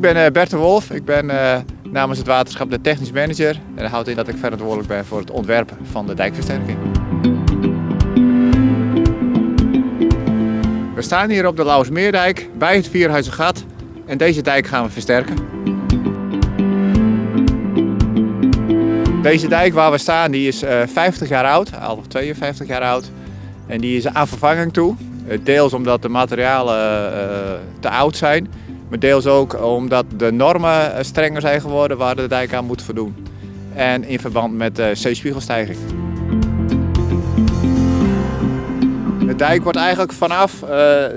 ben uh, Bert de Wolf. Ik ben uh, namens het waterschap de technisch manager. En dat houdt in dat ik verantwoordelijk ben voor het ontwerpen van de dijkversterking. We staan hier op de Lauwersmeerdijk bij het Vierhuizengat en deze dijk gaan we versterken. Deze dijk waar we staan die is uh, 50 jaar oud, al 52 jaar oud. En die is aan vervanging toe. Deels omdat de materialen te oud zijn. Maar deels ook omdat de normen eh, strenger zijn geworden waar de dijk aan moet voldoen. En in verband met de zeespiegelstijging. De dijk wordt eigenlijk vanaf uh,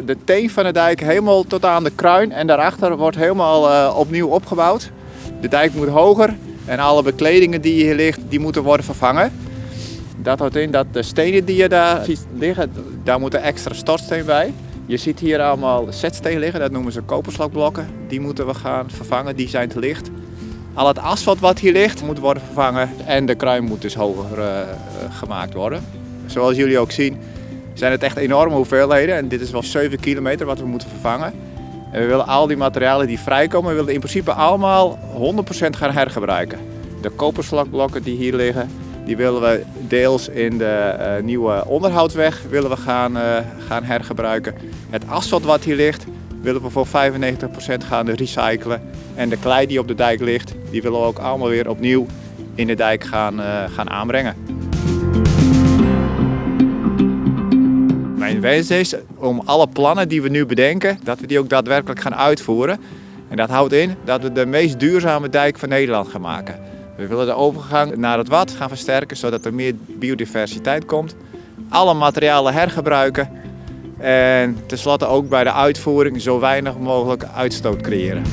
de teen van de dijk helemaal tot aan de kruin en daarachter wordt helemaal opnieuw opgebouwd. De dijk moet hoger en alle bekledingen die hier ligt, die moeten worden vervangen. Dat houdt in dat de stenen die je daar liggen, daar moet een extra stortsteen bij. Je ziet hier allemaal zetstenen liggen, dat noemen ze koperslakblokken. Die moeten we gaan vervangen, die zijn te licht. Al het asfalt wat hier ligt moet worden vervangen en de kruin moet dus hoger uh, gemaakt worden. Zoals jullie ook zien zijn het echt enorme hoeveelheden en dit is wel 7 kilometer wat we moeten vervangen. En we willen al die materialen die vrijkomen, we willen in principe allemaal 100% gaan hergebruiken. De koperslakblokken die hier liggen, die willen we deels in de uh, nieuwe onderhoudsweg willen we gaan, uh, gaan hergebruiken. Het asfalt wat hier ligt willen we voor 95% gaan recyclen. En de klei die op de dijk ligt, die willen we ook allemaal weer opnieuw in de dijk gaan, uh, gaan aanbrengen. Mijn wens is om alle plannen die we nu bedenken, dat we die ook daadwerkelijk gaan uitvoeren. En dat houdt in dat we de meest duurzame dijk van Nederland gaan maken. We willen de overgang naar het wat gaan versterken, zodat er meer biodiversiteit komt. Alle materialen hergebruiken en tenslotte ook bij de uitvoering zo weinig mogelijk uitstoot creëren.